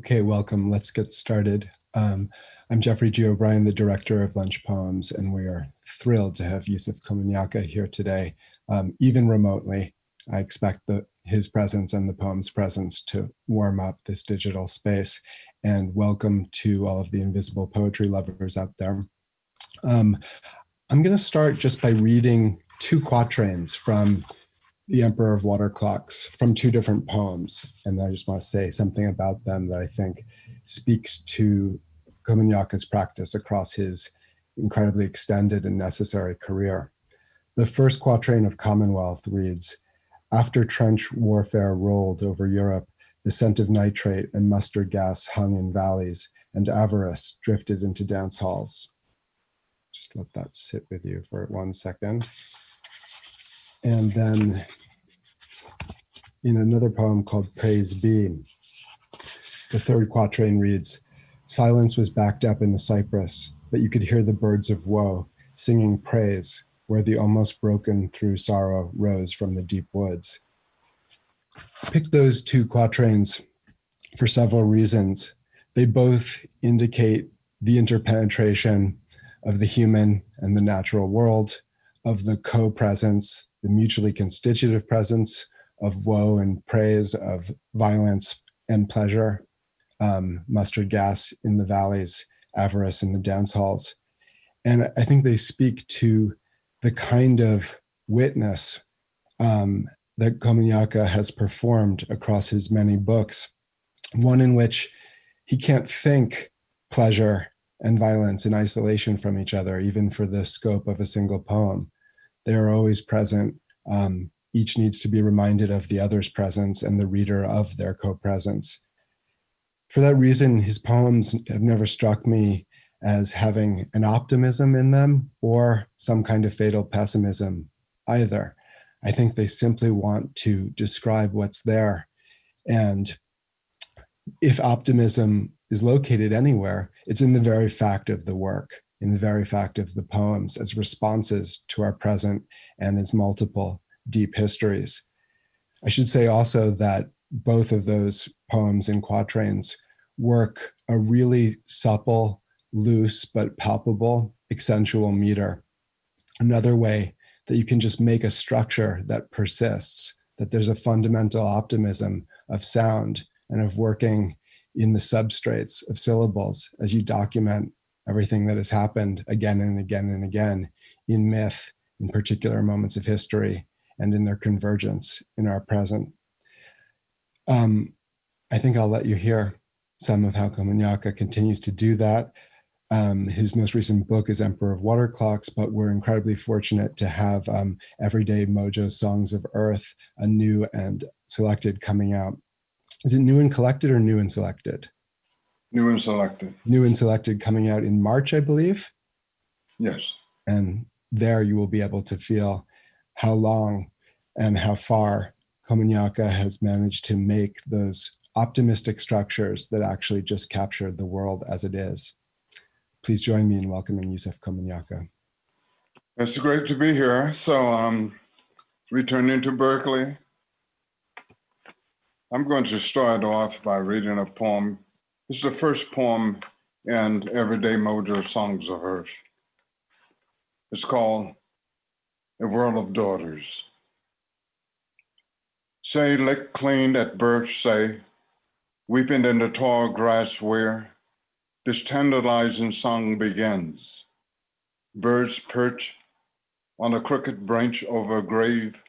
Okay, welcome. Let's get started. Um, I'm Geoffrey G. O'Brien, the director of Lunch Poems, and we are thrilled to have Yusef Komunyakaa here today, um, even remotely. I expect the, his presence and the poem's presence to warm up this digital space. And welcome to all of the invisible poetry lovers out there. Um, I'm going to start just by reading two quatrains from the Emperor of Water Clocks from two different poems. And I just want to say something about them that I think speaks to Komunyakaa's practice across his incredibly extended and necessary career. The first quatrain of Commonwealth reads, after trench warfare rolled over Europe, the scent of nitrate and mustard gas hung in valleys and avarice drifted into dance halls. Just let that sit with you for one second. And then in another poem called Praise Be, the third quatrain reads, silence was backed up in the cypress, but you could hear the birds of woe singing praise where the almost broken through sorrow rose from the deep woods. Pick those two quatrains for several reasons. They both indicate the interpenetration of the human and the natural world, of the co-presence the mutually constitutive presence of woe and praise, of violence and pleasure, um, mustard gas in the valleys, avarice in the dance halls. And I think they speak to the kind of witness um, that Komunyakaa has performed across his many books, one in which he can't think pleasure and violence in isolation from each other, even for the scope of a single poem they are always present. Um, each needs to be reminded of the other's presence and the reader of their co-presence. For that reason, his poems have never struck me as having an optimism in them or some kind of fatal pessimism either. I think they simply want to describe what's there. And if optimism is located anywhere, it's in the very fact of the work in the very fact of the poems as responses to our present and its multiple deep histories. I should say also that both of those poems in quatrains work a really supple, loose, but palpable, accentual meter. Another way that you can just make a structure that persists, that there's a fundamental optimism of sound and of working in the substrates of syllables as you document everything that has happened again and again and again in myth, in particular moments of history, and in their convergence in our present. Um, I think I'll let you hear some of how Komunyakaa continues to do that. Um, his most recent book is Emperor of Water Clocks, but we're incredibly fortunate to have um, Everyday Mojo Songs of Earth, a new and selected coming out. Is it new and collected or new and selected? New and selected. New and selected coming out in March, I believe. Yes. And there you will be able to feel how long and how far Komunyakaa has managed to make those optimistic structures that actually just capture the world as it is. Please join me in welcoming Yusef Komunyakaa. It's great to be here. So um, returning to Berkeley, I'm going to start off by reading a poem is the first poem in Everyday Mojo Songs of Earth. It's called A World of Daughters. Say, lick clean at birth, say, weeping in the tall grass where this tantalizing song begins. Birds perch on a crooked branch over a grave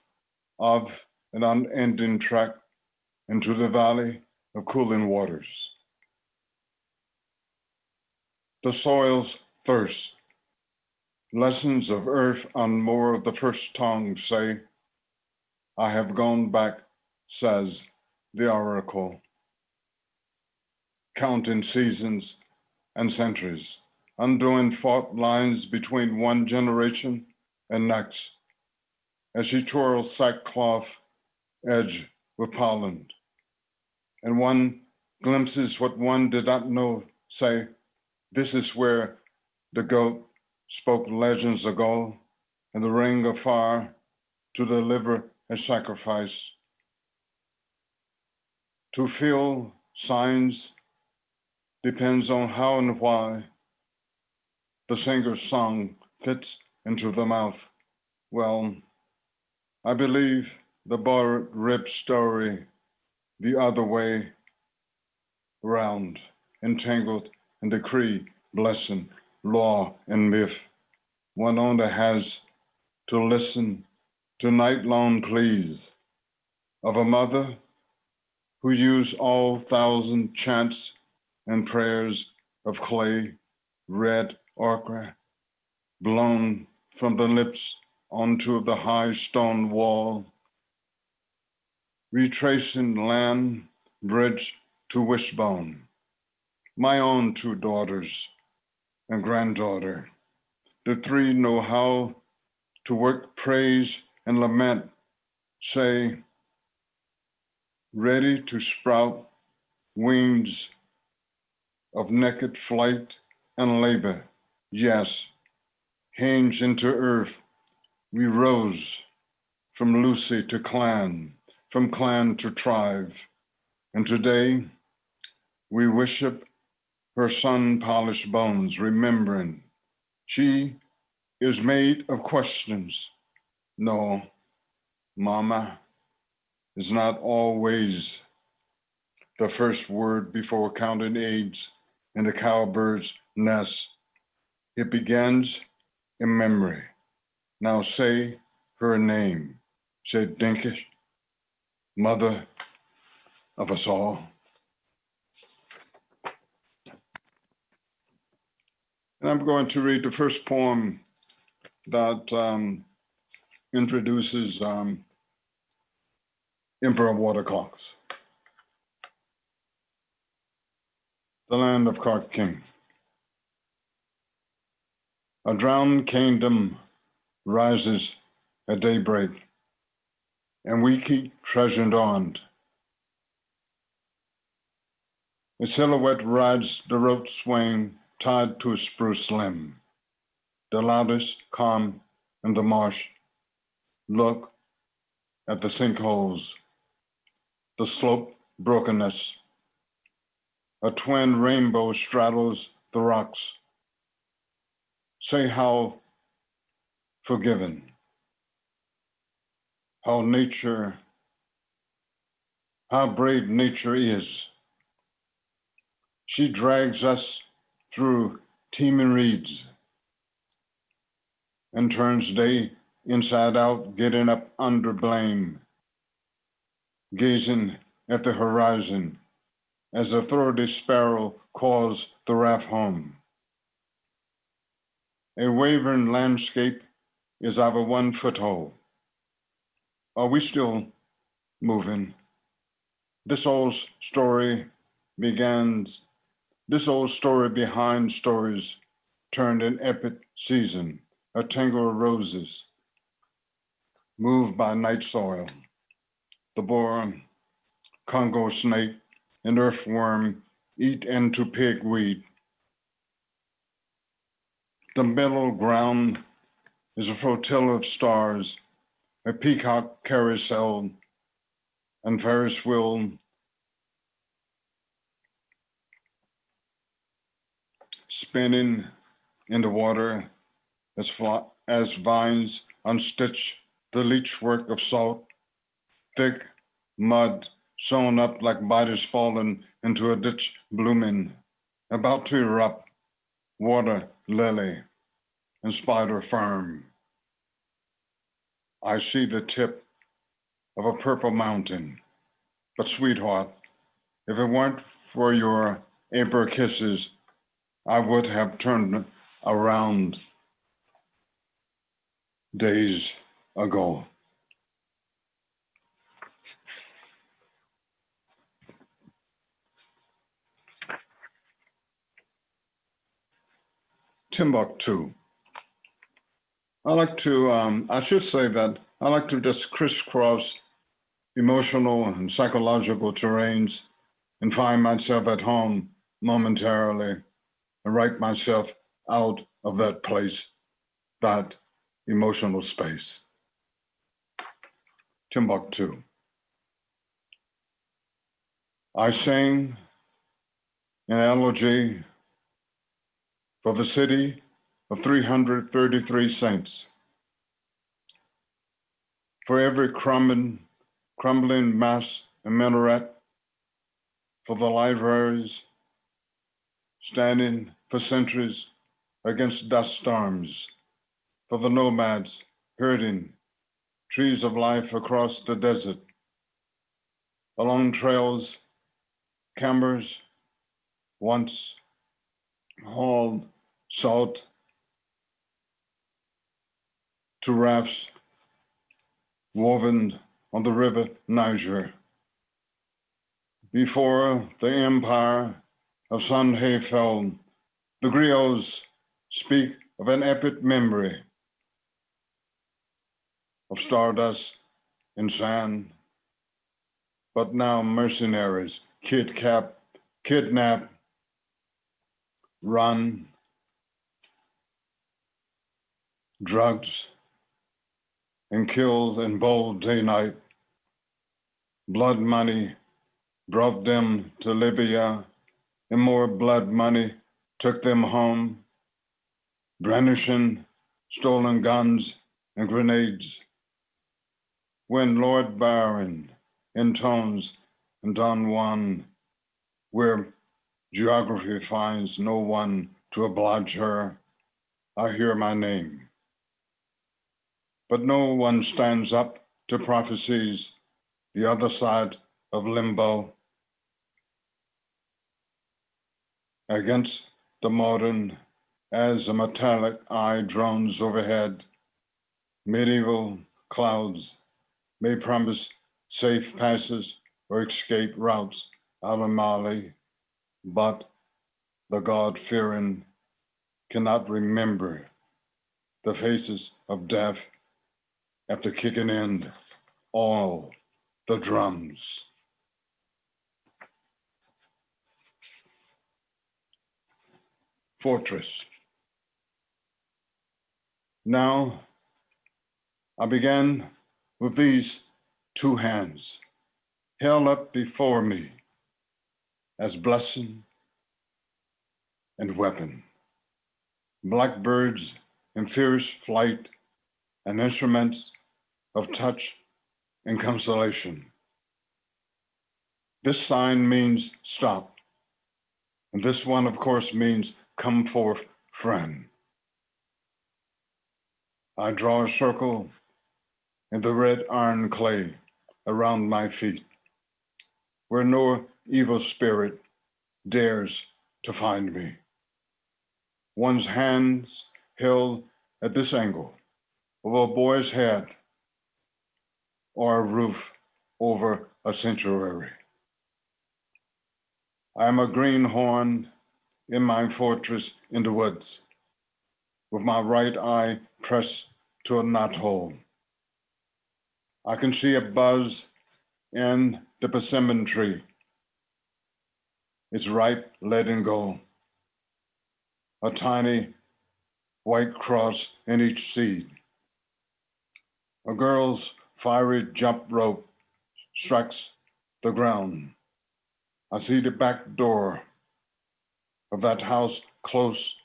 of an unending track into the valley of cooling waters the soil's thirst. Lessons of earth on more of the first tongue say, I have gone back, says the oracle, counting seasons and centuries, undoing fault lines between one generation and next, as she twirls sackcloth edge with Poland. And one glimpses what one did not know, say, this is where the goat spoke legends ago and the ring of fire to deliver a sacrifice. To feel signs depends on how and why the singer's song fits into the mouth. Well, I believe the borrowed rib story the other way round, entangled in decree, blessing, law, and myth. One only has to listen to night-long pleas of a mother who used all thousand chants and prayers of clay, red ochre, blown from the lips onto the high stone wall, retracing land bridge to wishbone. My own two daughters and granddaughter, the three know how to work praise and lament, say, ready to sprout wings of naked flight and labor. Yes, hinge into earth, we rose from Lucy to clan, from clan to tribe. And today we worship her sun polished bones, remembering she is made of questions. No, mama is not always the first word before counting eggs in the cowbird's nest. It begins in memory. Now say her name, said Dinkinesh, mother of us all. And I'm going to read the first poem that um, introduces um, Emperor Water Clocks. The land of Clark King. A drowned kingdom rises at daybreak, and we keep treasured on. A silhouette rides the rope swing tied to a spruce limb. The loudest calm in the marsh. Look at the sinkholes, the slope brokenness. A twin rainbow straddles the rocks. Say how forgiven, how nature, how brave nature is. She drags us through teeming reeds and turns day inside out, getting up under blame, gazing at the horizon as a throaty sparrow calls the raft home. A wavering landscape is our one foothold. Are we still moving? This old story begins this old story behind stories turned an epic season, a tangle of roses, moved by night soil. The boar, Congo snake, and earthworm eat into pigweed. The middle ground is a flotilla of stars, a peacock carousel, and Ferris wheel spinning in the water as, as vines unstitch the leech work of salt, thick mud sewn up like bodies fallen into a ditch blooming, about to erupt, water lily and spider fern. I see the tip of a purple mountain, but sweetheart, if it weren't for your April kisses, I would have turned around days ago. Timbuktu. I like to, um, I should say that I like to just crisscross emotional and psychological terrains and find myself at home momentarily and write myself out of that place, that emotional space. Timbuktu. I sing an elegy for the city of 333 saints. For every crumbling, crumbling mass and minaret, for the libraries standing for centuries against dust storms, for the nomads herding trees of life across the desert, along trails, campers once hauled salt to rafts woven on the river Niger. Before the empire of Songhai fell, the griots speak of an epic memory of stardust and sand, but now mercenaries kidnap, kidnap, run, drugs, and killed in bold day night. Blood money brought them to Libya, and more blood money took them home, brandishing stolen guns and grenades. When Lord Byron intones in Don Juan, where geography finds no one to oblige her, I hear my name but no one stands up to prophecies the other side of limbo against the modern as a metallic eye drones overhead. Medieval clouds may promise safe passes or escape routes out of Mali, but the God-fearing cannot remember the faces of death after kicking in all the drums. Fortress. Now, I began with these two hands held up before me as blessing and weapon. Blackbirds in fierce flight and instruments of touch and consolation. This sign means stop. And this one, of course, means come forth, friend. I draw a circle in the red iron clay around my feet, where no evil spirit dares to find me. One's hands held at this angle of a boy's head or a roof over a sanctuary. I am a greenhorn in my fortress in the woods, with my right eye pressed to a knothole. I can see a buzz in the persimmon tree. It's ripe, letting gold, A tiny white cross in each seed. A girl's fiery jump rope strikes the ground. I see the back door of that house close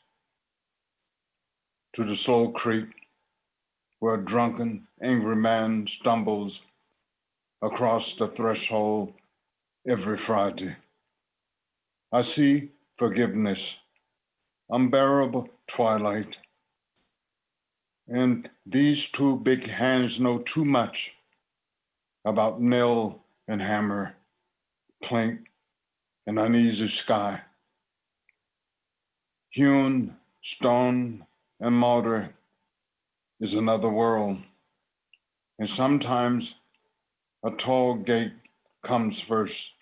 to the slow creek where a drunken, angry man stumbles across the threshold every Friday. I see forgiveness, unbearable twilight, and these two big hands know too much about nail and hammer, plank and uneasy sky. Hewn stone and mortar is another world. And sometimes a tall gate comes first.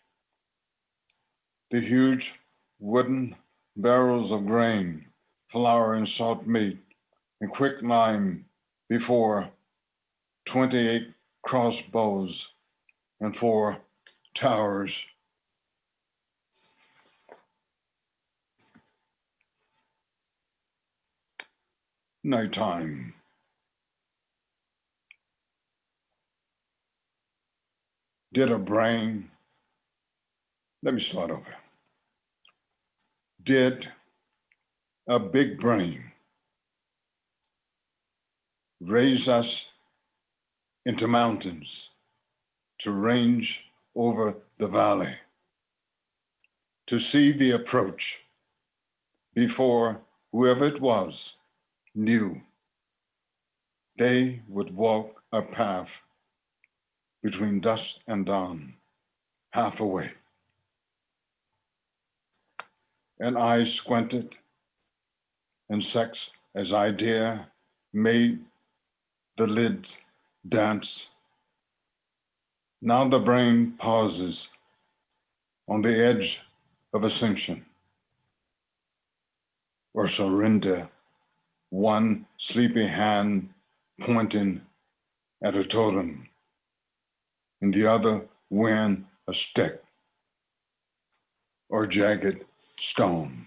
The huge wooden barrels of grain, flour, and salt meat quicklime before 28 crossbows and four towers. Nighttime. Did a brain. Let me start over. did a big brain raise us into mountains to range over the valley, to see the approach before whoever it was knew they would walk a path between dusk and dawn, half awake. And I squinted, and sex as I dare made the lids dance. Now the brain pauses on the edge of ascension or surrender, one sleepy hand pointing at a totem, and the other wearing a stick or jagged stone.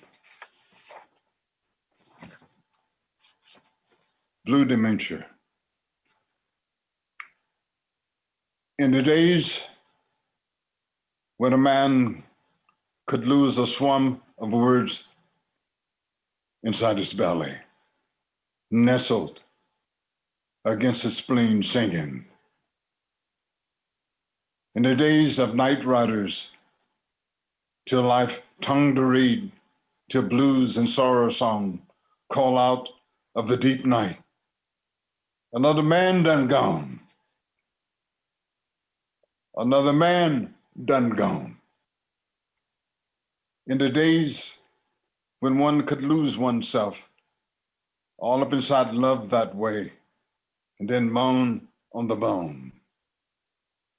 Blue dementia. In the days when a man could lose a swarm of words inside his belly, nestled against his spleen singing. In the days of night riders, till life tongue to read, till blues and sorrow song call out of the deep night. Another man done gone. Another man done gone. In the days when one could lose oneself all up inside love that way, and then moan on the bone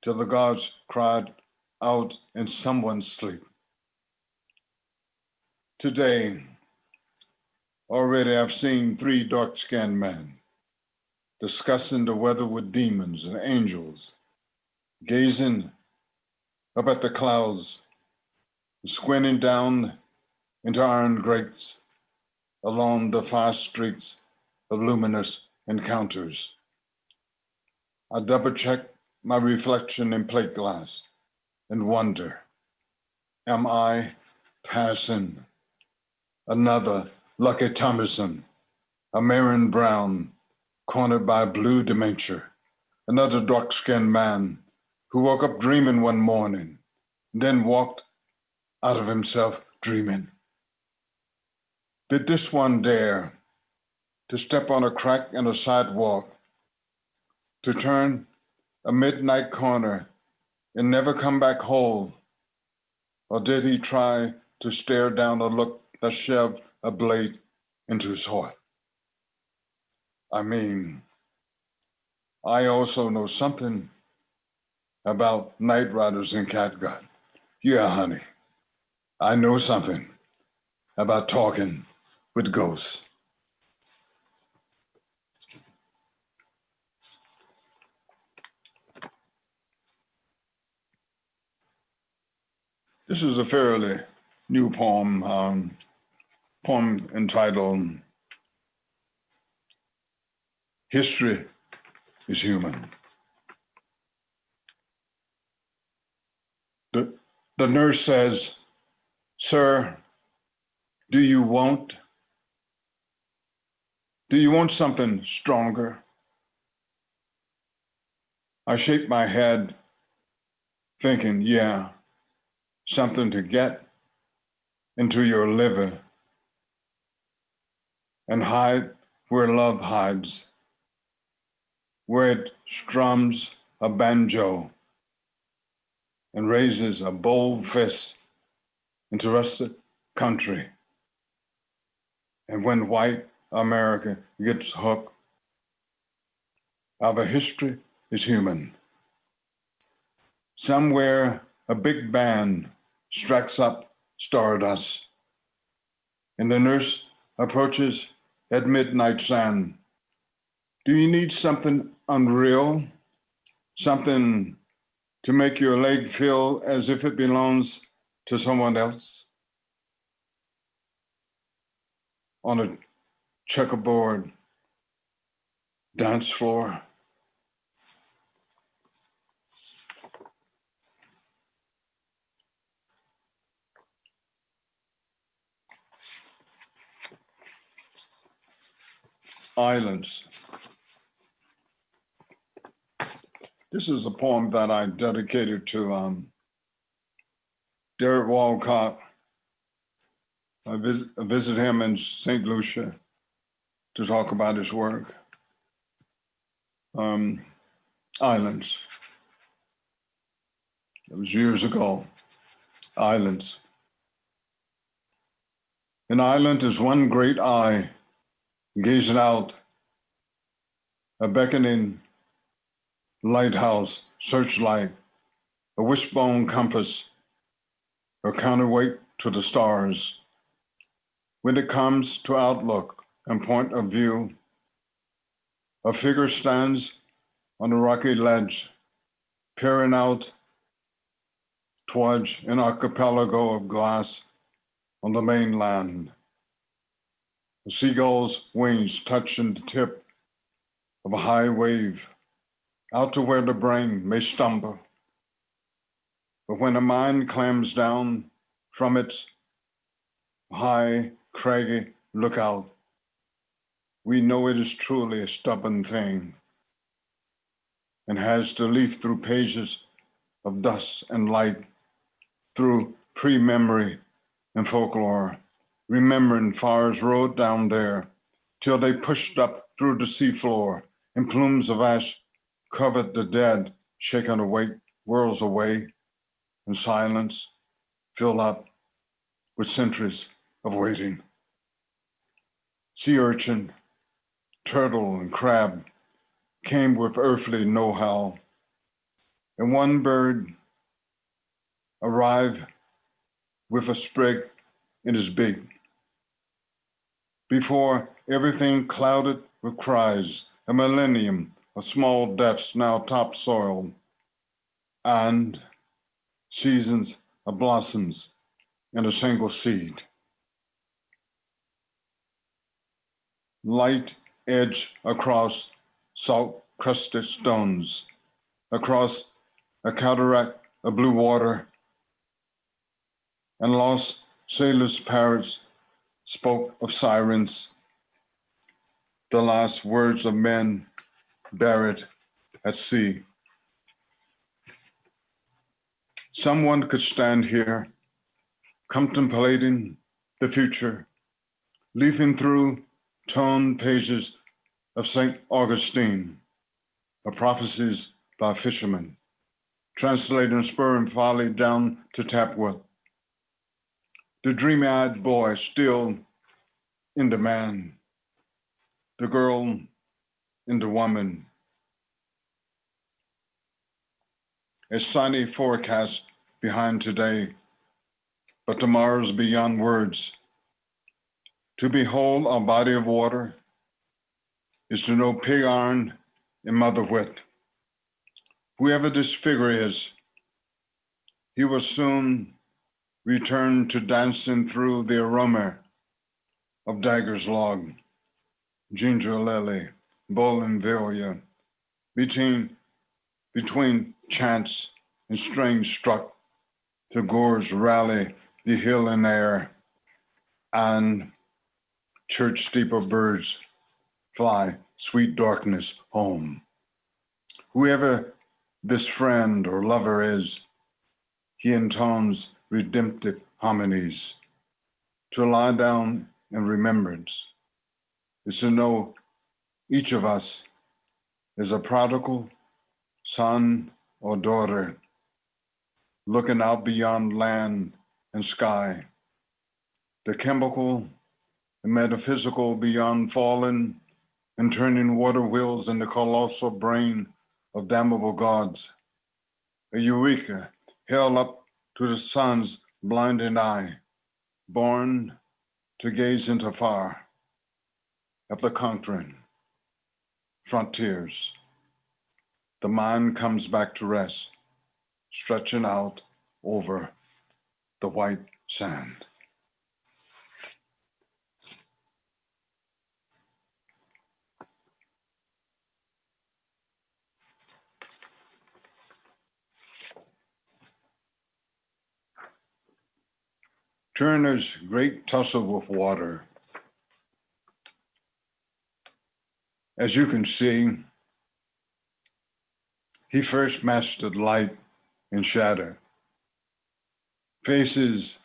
till the gods cried out in someone's sleep. Today, already I've seen three dark skinned men discussing the weather with demons and angels, gazing up at the clouds, squinting down into iron grates along the fast streets of luminous encounters. I double check my reflection in plate glass and wonder, am I passing another Lucky Thompson, a Marion Brown cornered by blue dementia, another dark-skinned man who woke up dreaming one morning, then walked out of himself dreaming. Did this one dare to step on a crack in a sidewalk, to turn a midnight corner and never come back whole? Or did he try to stare down a look that shoved a blade into his heart? I mean, I also know something about night riders in catgut. Yeah, honey, I know something about talking with ghosts. This is a fairly new poem, um, poem entitled History is Human. The, nurse says, Sir, do you want? Do you want something stronger? I shake my head, thinking, yeah, something to get into your liver and hide where love hides, where it strums a banjo and raises a bold fist into rusted country. And when white America gets hooked, our history is human. Somewhere a big band strikes up stardust. And the nurse approaches at midnight sun. Do you need something unreal? Something to make your leg feel as if it belongs to someone else? On a checkerboard dance floor? Islands. This is a poem that I dedicated to um, Derek Walcott. I vis- I visited him in St. Lucia to talk about his work. Um, islands. It was years ago. Islands. An island is one great eye gazing out, a beckoning lighthouse, searchlight, a wishbone compass, a counterweight to the stars. When it comes to outlook and point of view, a figure stands on a rocky ledge, peering out towards an archipelago of glass on the mainland. The seagull's wings touching the tip of a high wave, out to where the brain may stumble. But when the mind clams down from its high, craggy lookout, we know it is truly a stubborn thing and has to leaf through pages of dust and light, through pre memory and folklore, remembering fires rode down there till they pushed up through the seafloor and plumes of ash covered the dead, shaken awake, whirls away, in silence filled up with centuries of waiting. Sea urchin, turtle, and crab came with earthly know-how, and one bird arrived with a sprig in his beak. Before everything clouded with cries, a millennium of small depths now topsoil, and seasons of blossoms in a single seed. Light edge across salt crusted stones, across a cataract of blue water, and lost sailors' parrots spoke of sirens, the last words of men buried at sea. Someone could stand here contemplating the future, leafing through torn pages of St. Augustine, of prophecies by fishermen, translating spur and folly down to Tapwood. The dreamy eyed boy still in the man, the girl in the woman. A sunny forecast behind today, but tomorrow's beyond words. To behold a body of water is to know pig iron and mother wit. Whoever this figure is, he will soon return to dancing through the aroma of Dagger's log, ginger lily, bougainvillea, between, between chants and strings struck to gores rally the hill in air, and church steeple birds fly sweet darkness home. Whoever this friend or lover is, he intones redemptive harmonies. To lie down in remembrance is to know each of us is a prodigal son or daughter looking out beyond land and sky, the chemical and metaphysical beyond fallen and turning water wheels in the colossal brain of damnable gods, a eureka held up to the sun's blinding eye, born to gaze into far of the conquering frontiers. The mind comes back to rest, stretching out over the white sand. Turner's great tussle with water. As you can see, he first mastered light and shadow. Faces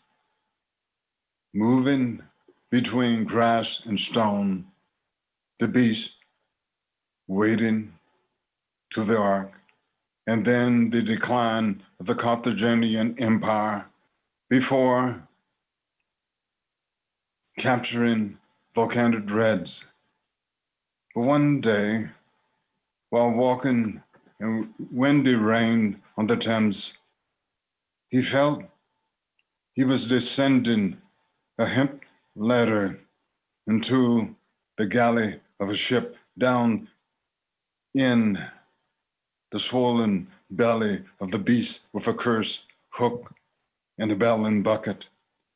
moving between grass and stone, the beast waiting to the ark, and then the decline of the Carthaginian Empire before capturing volcanic dreads. But one day, while walking in windy rain on the Thames, he felt he was descending a hemp ladder into the galley of a ship down in the swollen belly of the beast with a curse hook and a bell and bucket,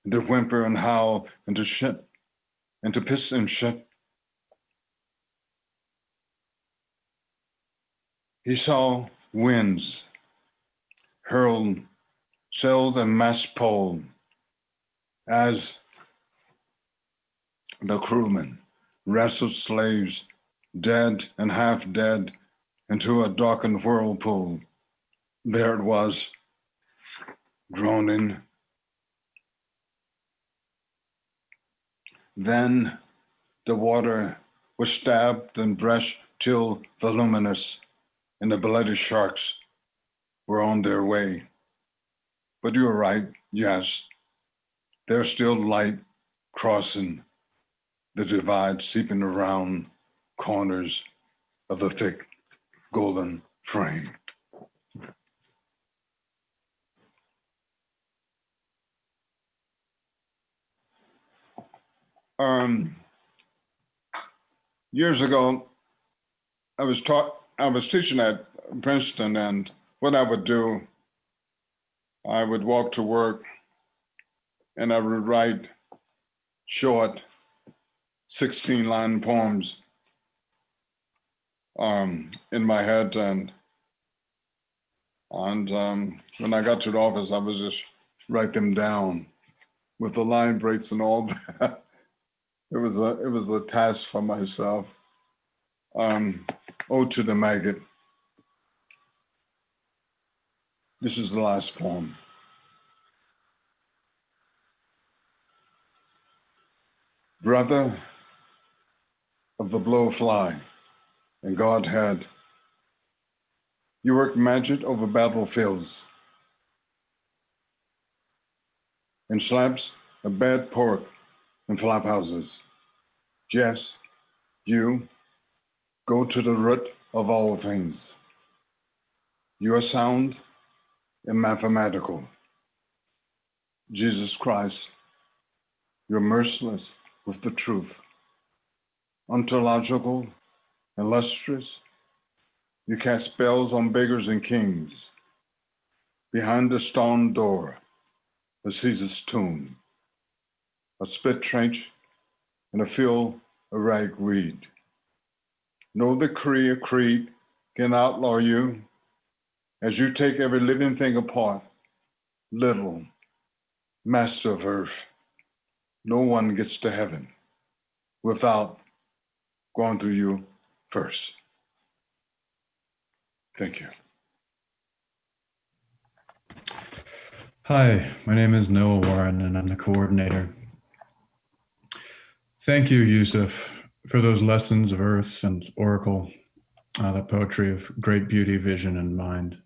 and to whimper and howl and to shit and to piss and shit. He saw winds hurled sails and mast pole as the crewmen wrestled slaves, dead and half dead, into a darkened whirlpool. There it was, droning. Then the water was stabbed and brushed till voluminous, and the bloody sharks were on their way. But you were right, yes, there's still light crossing the divide, seeping around corners of the thick golden frame. Um, years ago, I was taught, I was teaching at Princeton, and what I would do, I would walk to work and I would write short 16 line poems um, in my head and and um, when I got to the office, I would just write them down with the line breaks and all that. It was a it was a task for myself. Um, Ode to the Maggot. This is the last poem. Brother of the blowfly and Godhead, you work magic over battlefields and slaps a bad pork in flop houses. Yes, you go to the root of all things. You are sound and mathematical. Jesus Christ, you're merciless with the truth. Ontological, illustrious, you cast spells on beggars and kings. Behind the stone door, a Caesar's tomb, a split trench and a field of ragweed. No decree or creed can outlaw you as you take every living thing apart, little master of earth no one gets to heaven without going through you first. Thank you. Hi, my name is Noah Warren and I'm the coordinator. Thank you, Yusef, for those lessons of Earth and Oracle, uh, that poetry of great beauty, vision, and mind.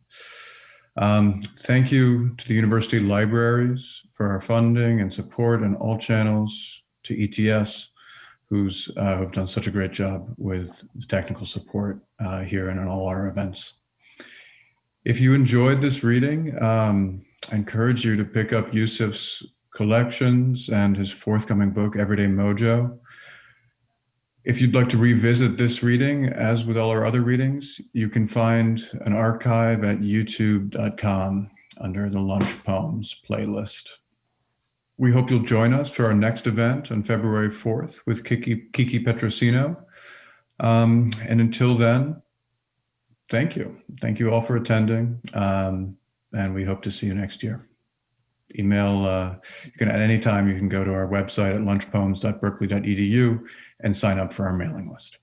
Um, thank you to the university libraries for our funding and support and all channels to ETS, who's uh, who've done such a great job with the technical support uh, here and in all our events. If you enjoyed this reading, um, I encourage you to pick up Yusef's collections and his forthcoming book, Everyday Mojo. If you'd like to revisit this reading, as with all our other readings, you can find an archive at youtube.com under the Lunch Poems playlist. We hope you'll join us for our next event on February 4th with Kiki, Kiki Petrosino. Um, and until then, thank you. Thank you all for attending. Um, and we hope to see you next year. Email, uh, you can at any time, you can go to our website at lunchpoems.berkeley.edu and sign up for our mailing list.